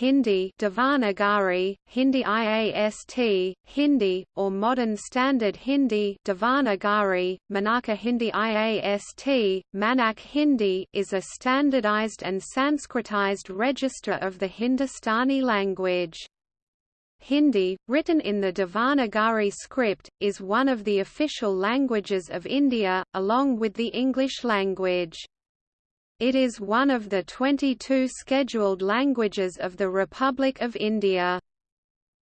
Hindi Devanagari, Hindi IAST, Hindi, or Modern Standard Hindi Devanagari, Manaka Hindi IAST, Manak Hindi is a standardized and Sanskritized register of the Hindustani language. Hindi, written in the Devanagari script, is one of the official languages of India, along with the English language. It is one of the 22 scheduled languages of the Republic of India.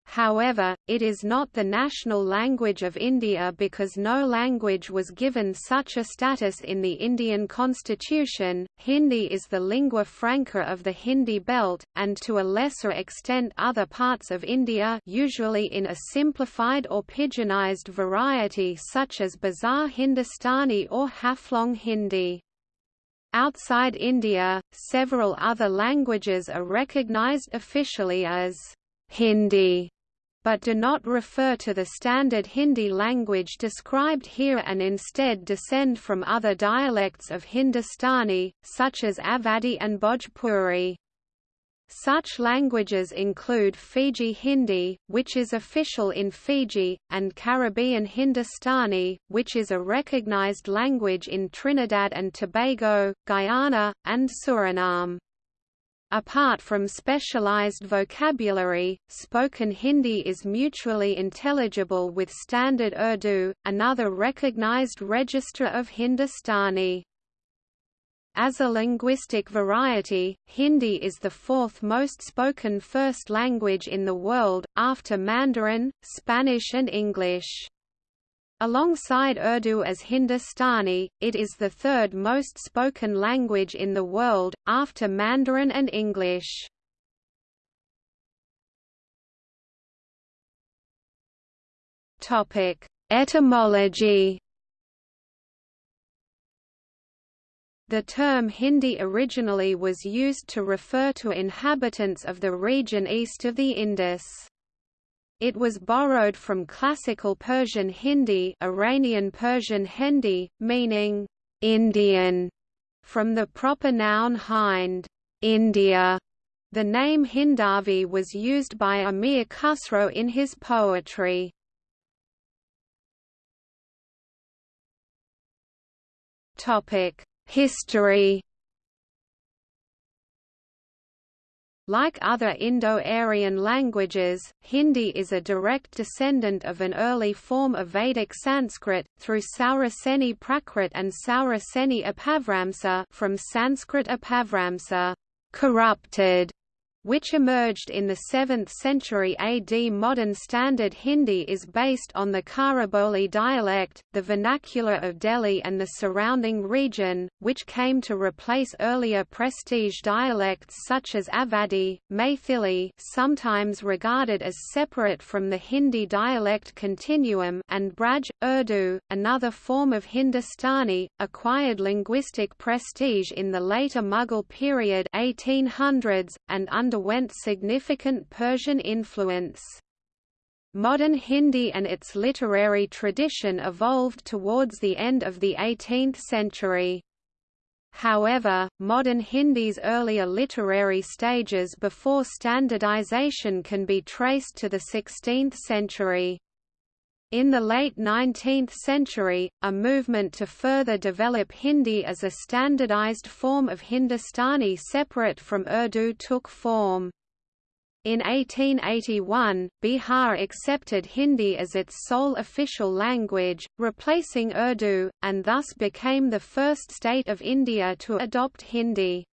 However, it is not the national language of India because no language was given such a status in the Indian constitution. Hindi is the lingua franca of the Hindi belt, and to a lesser extent other parts of India usually in a simplified or pidginized variety such as Bazar Hindustani or Haflong Hindi. Outside India, several other languages are recognized officially as Hindi but do not refer to the standard Hindi language described here and instead descend from other dialects of Hindustani, such as Awadhi and Bhojpuri. Such languages include Fiji Hindi, which is official in Fiji, and Caribbean Hindustani, which is a recognized language in Trinidad and Tobago, Guyana, and Suriname. Apart from specialized vocabulary, spoken Hindi is mutually intelligible with Standard Urdu, another recognized register of Hindustani. As a linguistic variety, Hindi is the fourth most spoken first language in the world, after Mandarin, Spanish and English. Alongside Urdu as Hindustani, it is the third most spoken language in the world, after Mandarin and English. Etymology The term Hindi originally was used to refer to inhabitants of the region east of the Indus. It was borrowed from classical Persian Hindi Iranian Persian Hindi, meaning Indian, from the proper noun Hind India. The name Hindavi was used by Amir Khusro in his poetry. History. Like other Indo-Aryan languages, Hindi is a direct descendant of an early form of Vedic Sanskrit, through Sauraseni Prakrit and Sauraseni Apabhramsa from Sanskrit Apabhramsa corrupted", which emerged in the 7th century AD. Modern Standard Hindi is based on the Khariboli dialect, the vernacular of Delhi and the surrounding region, which came to replace earlier prestige dialects such as Awadhi, Maithili sometimes regarded as separate from the Hindi dialect continuum and Braj, Urdu, another form of Hindustani, acquired linguistic prestige in the later Mughal period 1800s, and under underwent significant Persian influence. Modern Hindi and its literary tradition evolved towards the end of the 18th century. However, modern Hindi's earlier literary stages before standardization can be traced to the 16th century. In the late 19th century, a movement to further develop Hindi as a standardized form of Hindustani separate from Urdu took form. In 1881, Bihar accepted Hindi as its sole official language, replacing Urdu, and thus became the first state of India to adopt Hindi.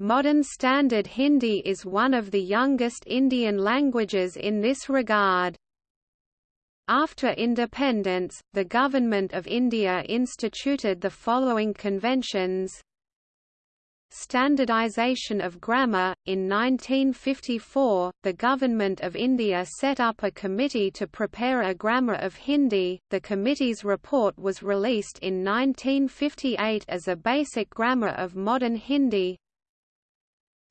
Modern Standard Hindi is one of the youngest Indian languages in this regard. After independence, the Government of India instituted the following conventions. Standardization of grammar – In 1954, the Government of India set up a committee to prepare a grammar of Hindi. The committee's report was released in 1958 as a basic grammar of modern Hindi,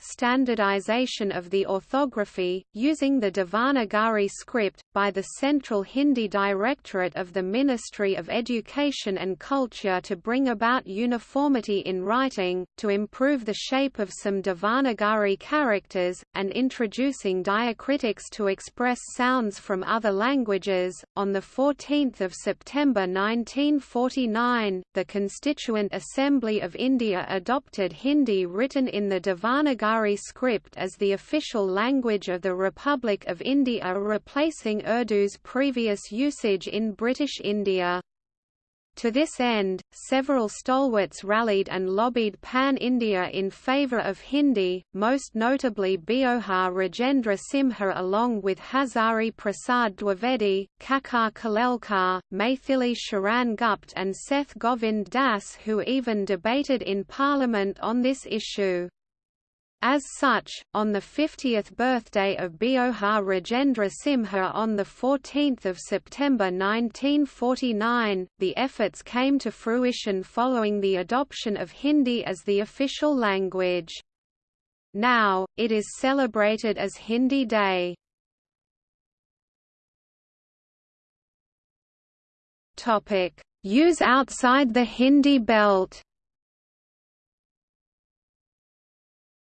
standardization of the orthography, using the Devanagari script, by the Central Hindi Directorate of the Ministry of Education and Culture to bring about uniformity in writing, to improve the shape of some Devanagari characters, and introducing diacritics to express sounds from other languages. On 14 September 1949, the Constituent Assembly of India adopted Hindi written in the Devanagari script as the official language of the Republic of India replacing Urdu's previous usage in British India. To this end, several stalwarts rallied and lobbied Pan-India in favour of Hindi, most notably Beohar Rajendra Simha along with Hazari Prasad Dwivedi, Kaka Kalelkar, Maithili Sharan Gupt and Seth Govind Das who even debated in Parliament on this issue. As such, on the 50th birthday of Beohar Rajendra Simha on 14 September 1949, the efforts came to fruition following the adoption of Hindi as the official language. Now, it is celebrated as Hindi Day. Use outside the Hindi belt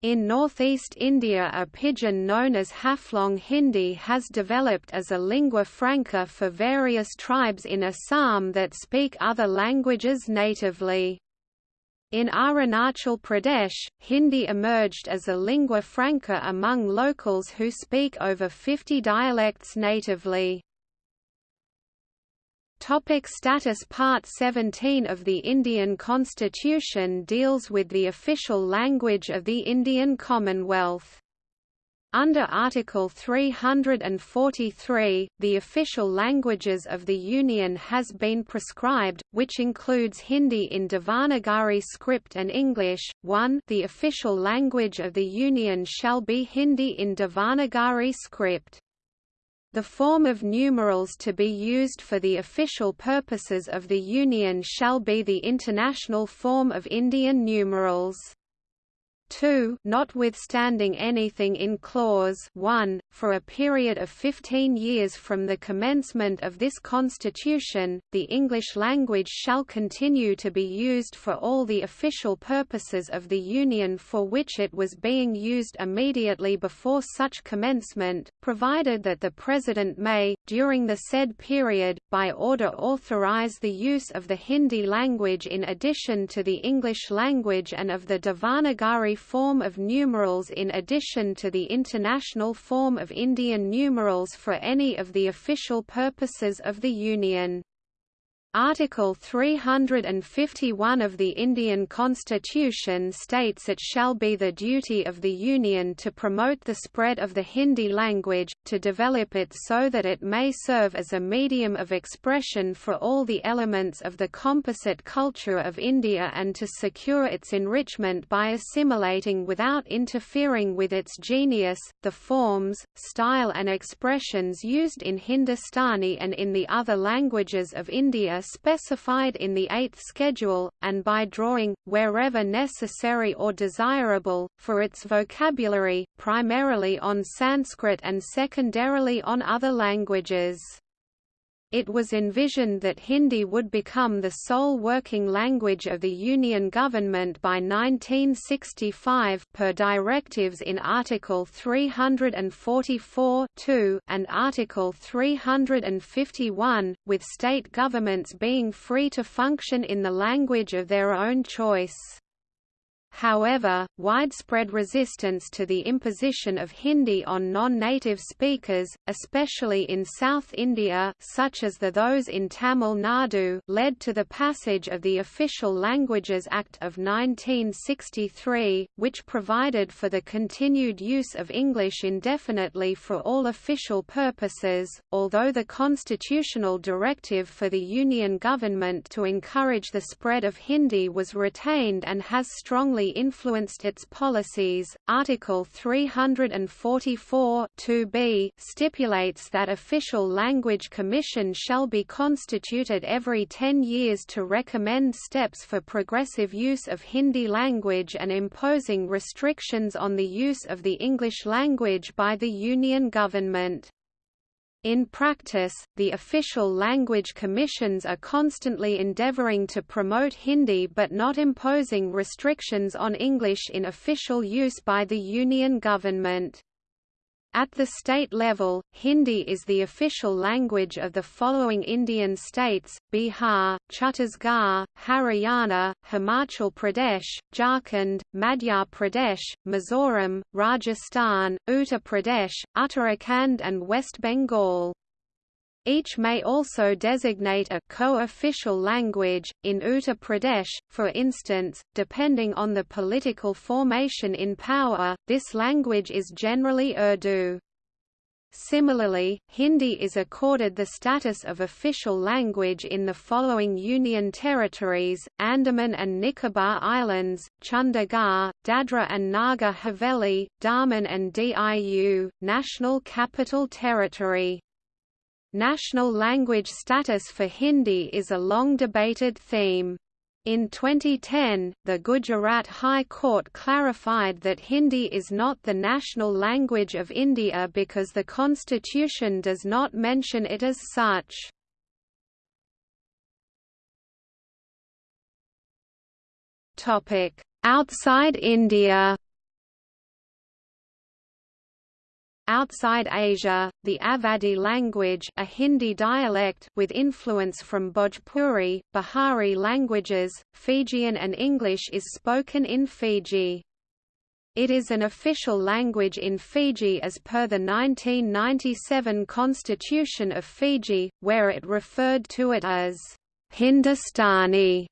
In northeast India a pidgin known as Haflong Hindi has developed as a lingua franca for various tribes in Assam that speak other languages natively. In Arunachal Pradesh, Hindi emerged as a lingua franca among locals who speak over 50 dialects natively. Topic status Part 17 of the Indian Constitution deals with the official language of the Indian Commonwealth. Under Article 343, the official languages of the Union has been prescribed, which includes Hindi in Devanagari script and English. 1 The official language of the Union shall be Hindi in Devanagari script. The form of numerals to be used for the official purposes of the Union shall be the international form of Indian numerals. 2 notwithstanding anything in clause 1 for a period of 15 years from the commencement of this constitution the english language shall continue to be used for all the official purposes of the union for which it was being used immediately before such commencement provided that the president may during the said period by order authorize the use of the hindi language in addition to the english language and of the devanagari form of numerals in addition to the international form of Indian numerals for any of the official purposes of the Union. Article 351 of the Indian Constitution states it shall be the duty of the Union to promote the spread of the Hindi language, to develop it so that it may serve as a medium of expression for all the elements of the composite culture of India and to secure its enrichment by assimilating without interfering with its genius, the forms, style and expressions used in Hindustani and in the other languages of India specified in the Eighth Schedule, and by drawing, wherever necessary or desirable, for its vocabulary, primarily on Sanskrit and secondarily on other languages. It was envisioned that Hindi would become the sole working language of the Union government by 1965 per directives in Article 344 and Article 351, with state governments being free to function in the language of their own choice. However, widespread resistance to the imposition of Hindi on non-native speakers, especially in South India such as the those in Tamil Nadu led to the passage of the Official Languages Act of 1963, which provided for the continued use of English indefinitely for all official purposes, although the constitutional directive for the Union government to encourage the spread of Hindi was retained and has strongly influenced its policies. Article 344 2b stipulates that official language commission shall be constituted every 10 years to recommend steps for progressive use of Hindi language and imposing restrictions on the use of the English language by the Union government. In practice, the official language commissions are constantly endeavoring to promote Hindi but not imposing restrictions on English in official use by the Union government. At the state level, Hindi is the official language of the following Indian states, Bihar, Chhattisgarh, Haryana, Himachal Pradesh, Jharkhand, Madhya Pradesh, Mizoram, Rajasthan, Uttar Pradesh, Uttarakhand and West Bengal. Each may also designate a co-official language, in Uttar Pradesh, for instance, depending on the political formation in power, this language is generally Urdu. Similarly, Hindi is accorded the status of official language in the following Union territories, Andaman and Nicobar Islands, Chandigarh, Dadra and Nagar Haveli, Daman and Diu, National Capital Territory. National language status for Hindi is a long debated theme. In 2010, the Gujarat High Court clarified that Hindi is not the national language of India because the constitution does not mention it as such. Outside India Outside Asia, the Awadhi language a Hindi dialect with influence from Bhojpuri, Bihari languages, Fijian and English is spoken in Fiji. It is an official language in Fiji as per the 1997 Constitution of Fiji, where it referred to it as Hindustani.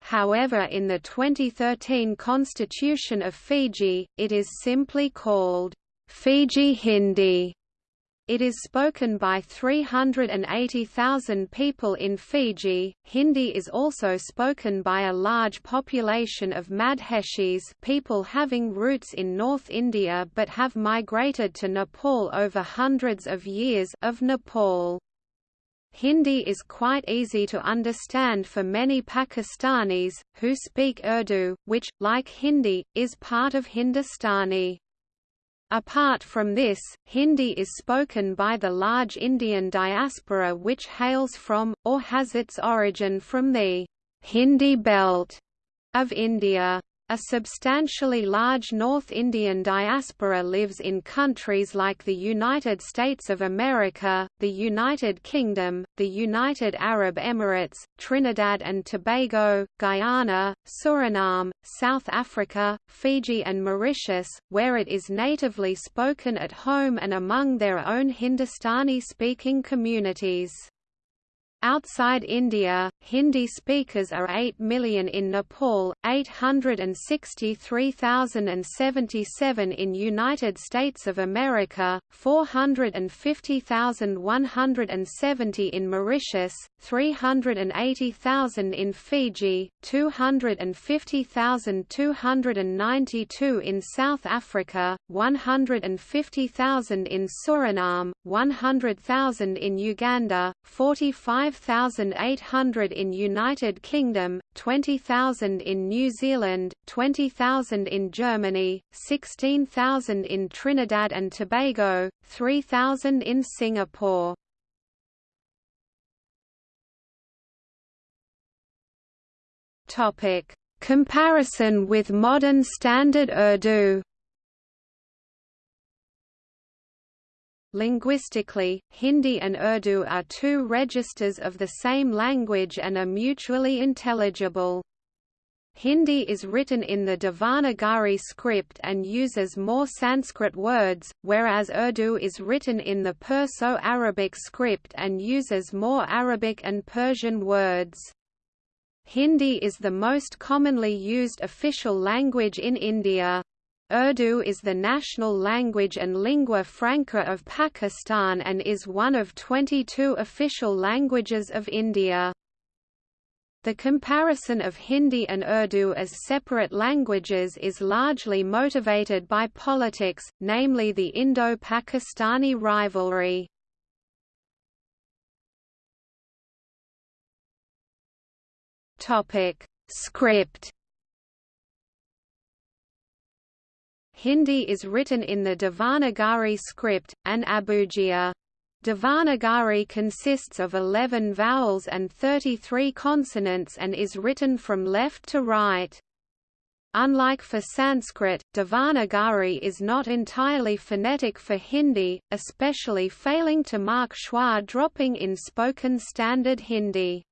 However in the 2013 Constitution of Fiji, it is simply called Fiji Hindi. It is spoken by 380,000 people in Fiji. Hindi is also spoken by a large population of Madheshis, people having roots in North India but have migrated to Nepal over hundreds of years of Nepal. Hindi is quite easy to understand for many Pakistanis, who speak Urdu, which, like Hindi, is part of Hindustani. Apart from this, Hindi is spoken by the large Indian diaspora which hails from, or has its origin from the Hindi belt of India. A substantially large North Indian diaspora lives in countries like the United States of America, the United Kingdom, the United Arab Emirates, Trinidad and Tobago, Guyana, Suriname, South Africa, Fiji and Mauritius, where it is natively spoken at home and among their own Hindustani-speaking communities. Outside India, Hindi speakers are 8 million in Nepal, 863,077 in United States of America, 450,170 in Mauritius, 380,000 in Fiji, 250,292 in South Africa, 150,000 in Suriname, 100,000 in Uganda, 45 5,800 in United Kingdom, 20,000 in New Zealand, 20,000 in Germany, 16,000 in Trinidad and Tobago, 3,000 in Singapore. Comparison with modern Standard Urdu Linguistically, Hindi and Urdu are two registers of the same language and are mutually intelligible. Hindi is written in the Devanagari script and uses more Sanskrit words, whereas Urdu is written in the Perso-Arabic script and uses more Arabic and Persian words. Hindi is the most commonly used official language in India. Urdu is the national language and lingua franca of Pakistan and is one of 22 official languages of India. The comparison of Hindi and Urdu as separate languages is largely motivated by politics, namely the Indo-Pakistani rivalry. Script Hindi is written in the Devanagari script, an Abugida. Devanagari consists of 11 vowels and 33 consonants and is written from left to right. Unlike for Sanskrit, Devanagari is not entirely phonetic for Hindi, especially failing to mark schwa dropping in spoken standard Hindi.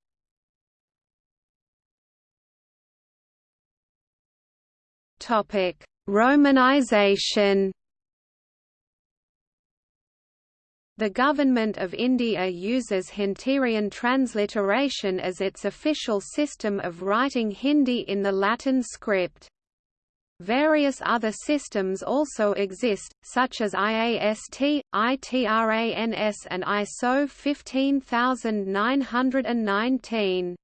Topic: Romanization. The Government of India uses Hunterian transliteration as its official system of writing Hindi in the Latin script. Various other systems also exist, such as IAST, ITRANS and ISO 15919.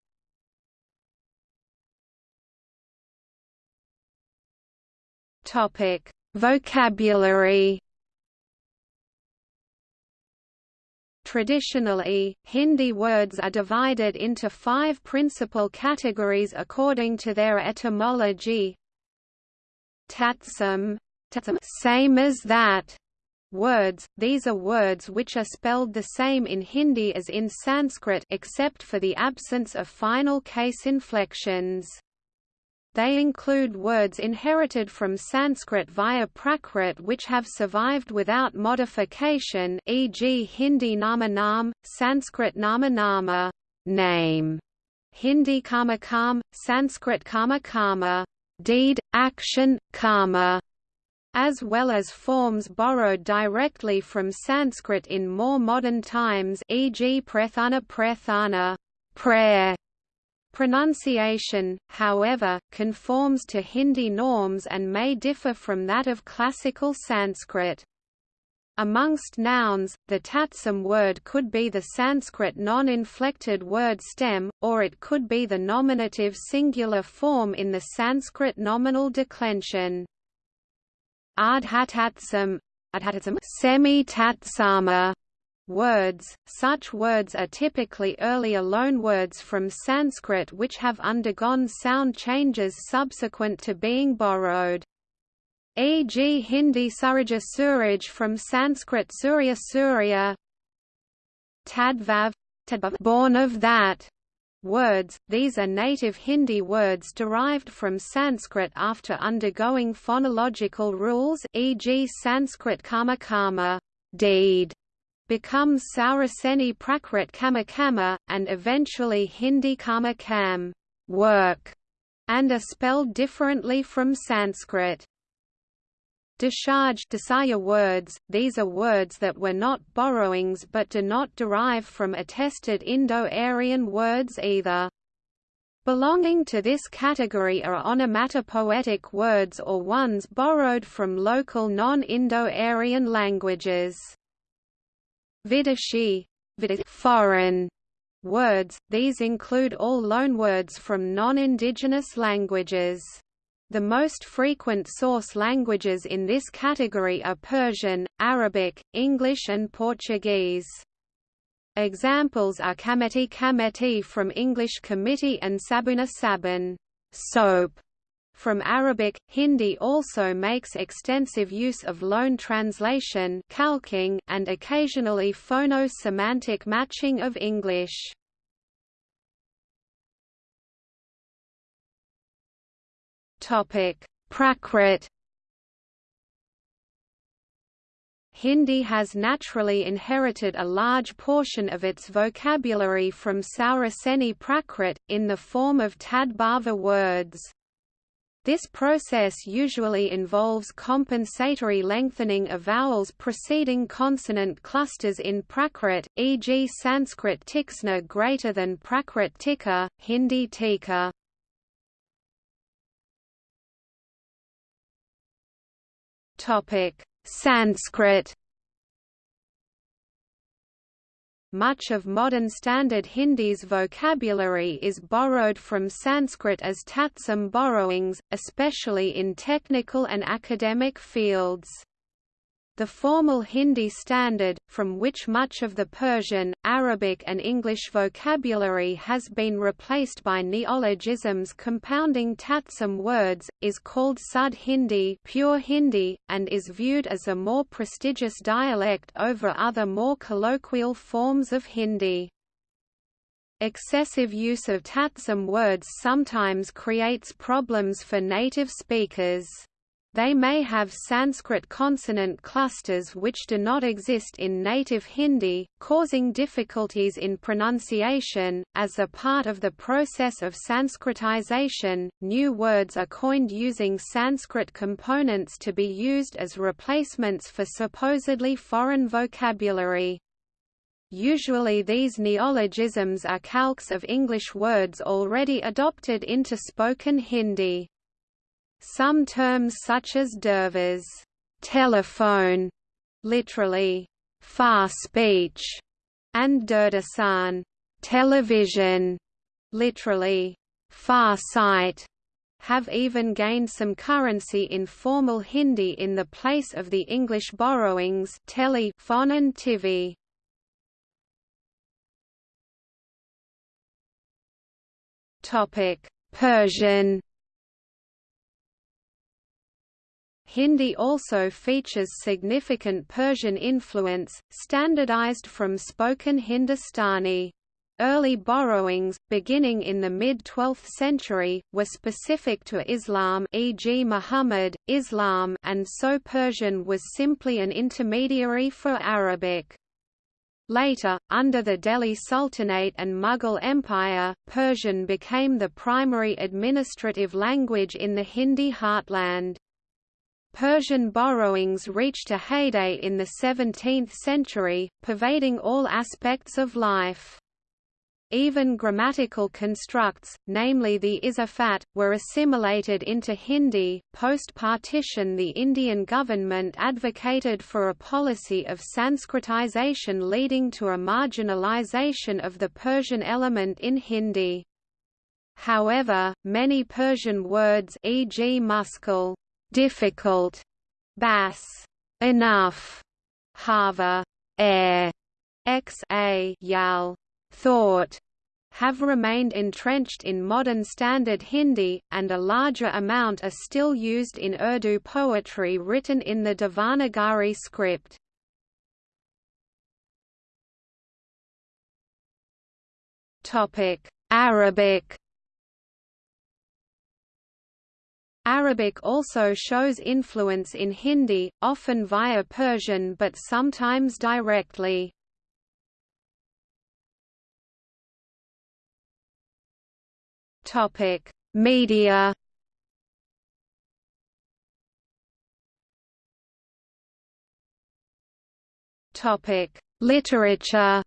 Topic: Vocabulary. Traditionally, Hindi words are divided into five principal categories according to their etymology. Tatsam, same as that words, these are words which are spelled the same in Hindi as in Sanskrit except for the absence of final case inflections. They include words inherited from Sanskrit via Prakrit which have survived without modification e.g. Hindi nama nam, Sanskrit nama nama name, Hindi kama kam, Sanskrit kama kama deed, action, karma, as well as forms borrowed directly from Sanskrit in more modern times e.g. prethana prethana prayer, Pronunciation, however, conforms to Hindi norms and may differ from that of classical Sanskrit. Amongst nouns, the tatsam word could be the Sanskrit non-inflected word stem, or it could be the nominative singular form in the Sanskrit nominal declension. Ardhatatsam semi-tatsama words. Such words are typically earlier loanwords from Sanskrit which have undergone sound changes subsequent to being borrowed. E.g. Hindi Suraj Suraj from Sanskrit Surya Surya Tadbhav, born of that words, these are native Hindi words derived from Sanskrit after undergoing phonological rules e.g. Sanskrit karma karma deed, becomes Sauraseni Prakrit Kamakama, and eventually Hindi Kama Kam work, and are spelled differently from Sanskrit. Discharge Desaya words, these are words that were not borrowings but do not derive from attested Indo-Aryan words either. Belonging to this category are onomatopoetic words or ones borrowed from local non-Indo-Aryan languages. Videshi foreign words, these include all loanwords from non-indigenous languages. The most frequent source languages in this category are Persian, Arabic, English and Portuguese. Examples are Kameti Kameti from English committee and Sabuna Sabun soap, from Arabic, Hindi also makes extensive use of loan translation calquing, and occasionally phono-semantic matching of English. Prakrit Hindi has naturally inherited a large portion of its vocabulary from Sauraseni Prakrit, in the form of Tadbhava words. This process usually involves compensatory lengthening of vowels preceding consonant clusters in Prakrit, e.g. Sanskrit tiksna greater than Prakrit tika, Hindi tika. Sanskrit Much of modern Standard Hindi's vocabulary is borrowed from Sanskrit as tatsam borrowings, especially in technical and academic fields. The formal Hindi standard, from which much of the Persian, Arabic and English vocabulary has been replaced by neologisms compounding Tatsam words, is called Sud Hindi, pure Hindi and is viewed as a more prestigious dialect over other more colloquial forms of Hindi. Excessive use of Tatsam words sometimes creates problems for native speakers. They may have Sanskrit consonant clusters which do not exist in native Hindi, causing difficulties in pronunciation. As a part of the process of Sanskritization, new words are coined using Sanskrit components to be used as replacements for supposedly foreign vocabulary. Usually these neologisms are calques of English words already adopted into spoken Hindi. Some terms such as dervas telephone, literally far speech, and durdasan television, literally far sight, have even gained some currency in formal Hindi in the place of the English borrowings tele, phone and TV. Topic: Persian Hindi also features significant Persian influence, standardized from spoken Hindustani. Early borrowings, beginning in the mid-12th century, were specific to Islam e.g. Muhammad, Islam and so Persian was simply an intermediary for Arabic. Later, under the Delhi Sultanate and Mughal Empire, Persian became the primary administrative language in the Hindi heartland. Persian borrowings reached a heyday in the 17th century, pervading all aspects of life. Even grammatical constructs, namely the izafat, were assimilated into Hindi. Post partition, the Indian government advocated for a policy of Sanskritization leading to a marginalization of the Persian element in Hindi. However, many Persian words e.g. muskil, difficult, bass, enough, hava, air, xa, yal, thought, have remained entrenched in modern Standard Hindi, and a larger amount are still used in Urdu poetry written in the Devanagari script. Arabic Arabic also shows influence in Hindi, often via Persian but sometimes directly. Topic: Media. Topic: Literature.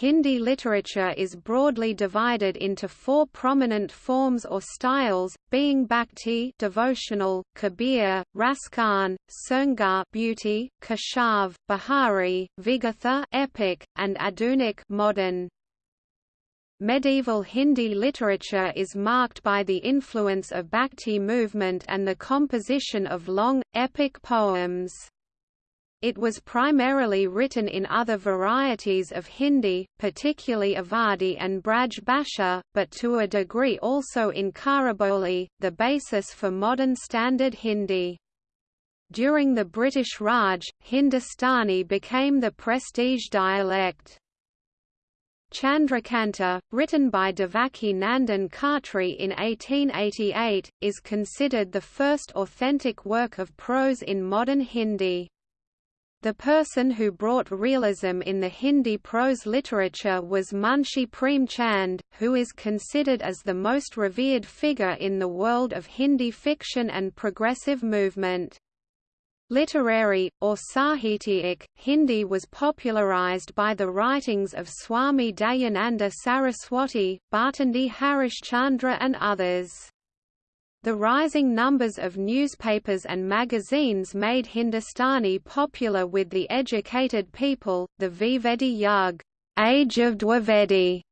Hindi literature is broadly divided into four prominent forms or styles, being bhakti devotional, kabir, raskhan, sringar beauty, keshav, bahari, vigatha epic, and adunik modern. Medieval Hindi literature is marked by the influence of Bhakti movement and the composition of long, epic poems. It was primarily written in other varieties of Hindi, particularly Awadhi and Braj Bhasha, but to a degree also in Khariboli, the basis for modern Standard Hindi. During the British Raj, Hindustani became the prestige dialect. Chandrakanta, written by Devaki Nandan Khatri in 1888, is considered the first authentic work of prose in modern Hindi. The person who brought realism in the Hindi prose literature was Munshi Prem Chand, who is considered as the most revered figure in the world of Hindi fiction and progressive movement. Literary, or Sahityic, Hindi was popularized by the writings of Swami Dayananda Saraswati, Bharatendu Harishchandra and others. The rising numbers of newspapers and magazines made Hindustani popular with the educated people. The Dwivedi Yug Age of Dwivedi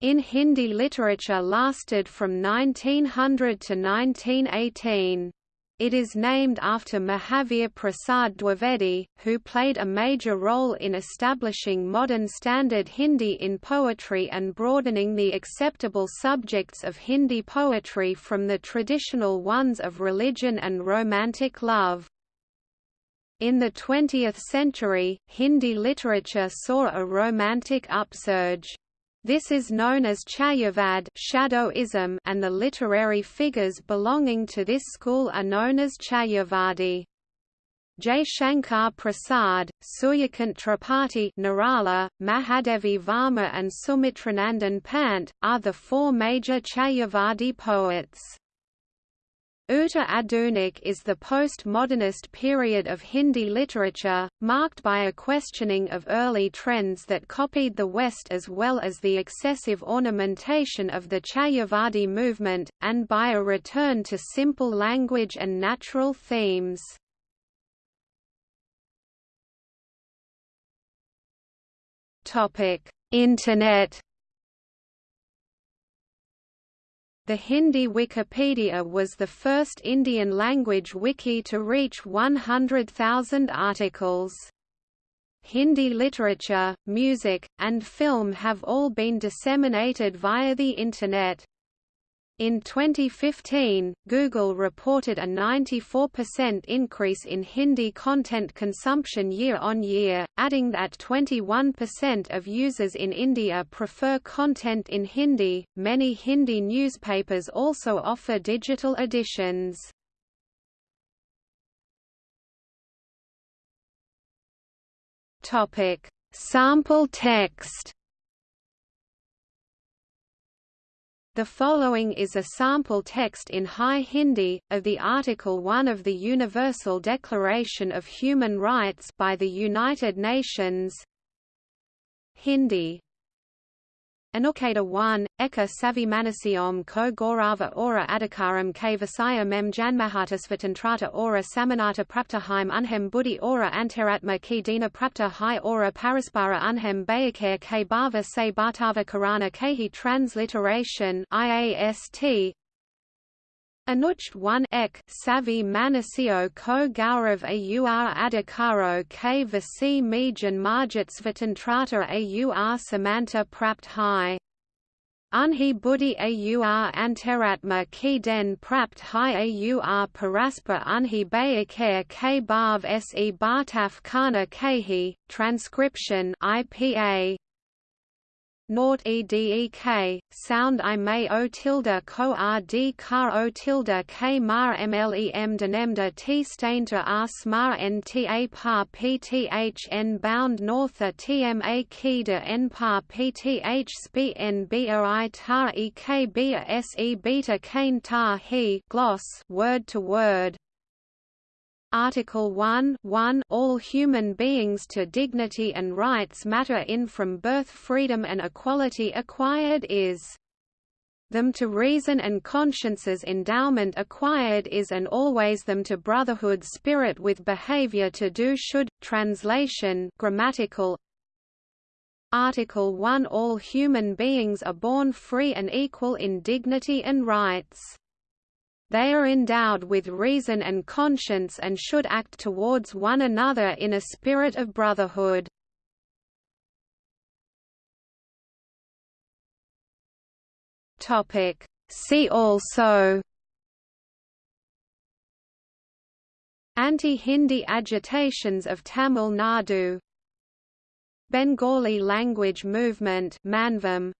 in Hindi literature lasted from 1900 to 1918. It is named after Mahavir Prasad Dwivedi, who played a major role in establishing modern standard Hindi in poetry and broadening the acceptable subjects of Hindi poetry from the traditional ones of religion and romantic love. In the 20th century, Hindi literature saw a romantic upsurge. This is known as Chhayavad shadowism and the literary figures belonging to this school are known as Chhayavadi. J. Shankar Prasad, Suryakant Tripathi Nirala, Mahadevi Varma and Sumitranandan Pant, are the four major Chhayavadi poets. Uttar Adhunik is the post-modernist period of Hindi literature, marked by a questioning of early trends that copied the West as well as the excessive ornamentation of the Chhayavadi movement, and by a return to simple language and natural themes. Internet The Hindi Wikipedia was the first Indian-language wiki to reach 100,000 articles. Hindi literature, music, and film have all been disseminated via the Internet. In 2015, Google reported a 94% increase in Hindi content consumption year on year, adding that 21% of users in India prefer content in Hindi. Many Hindi newspapers also offer digital editions. Topic: Sample text The following is a sample text in High Hindi, of the Article 1 of the Universal Declaration of Human Rights by the United Nations. Hindi Anukada 1, Eka Savimanasiom ko Gaurava ora adhikaram Vasaya mem janmahatasvatantrata ora samanata praptaheim unhem buddhi ora antaratma ki dina prapta hai ora paraspara unhem bayakare ke bhava se bhatava karana kehi transliteration IAST Anucht 1 ek Savi Manasio ko Gaurav Aur Adhikaro k Vasi me Janmarjit Svatantrata Aur Samanta Prapt Hai. Unhi Buddhi Aur Antaratma ki den Prapt Hai Aur Paraspa Unhi Bayakare k Bhav Se Bartaf Kana Kehi, transcription IPA Naut edek, sound i may o tilde ko rd car o tilde k mar mlem denemda t stainter r smar nta par pth bound northa tma kida n par pth sp n tar ek b se beta kane tar he gloss word to word Article 1 1 All human beings to dignity and rights matter in from birth freedom and equality acquired is them to reason and conscience's endowment acquired is and always them to brotherhood spirit with behavior to do should. Translation grammatical Article 1 All human beings are born free and equal in dignity and rights. They are endowed with reason and conscience and should act towards one another in a spirit of brotherhood. Topic. See also Anti-Hindi agitations of Tamil Nadu Bengali language movement Manvam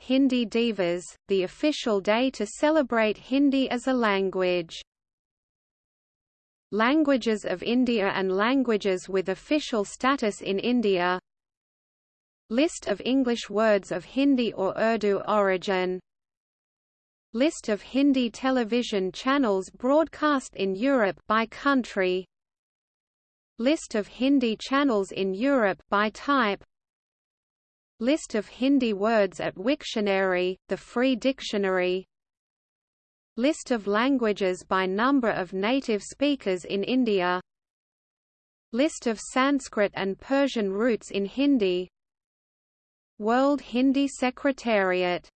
Hindi Divas, the official day to celebrate Hindi as a language. Languages of India and languages with official status in India. List of English words of Hindi or Urdu origin. List of Hindi television channels broadcast in Europe by country. List of Hindi channels in Europe by type List of Hindi words at Wiktionary, the Free Dictionary. List of languages by number of native speakers in India. List of Sanskrit and Persian roots in Hindi. World Hindi Secretariat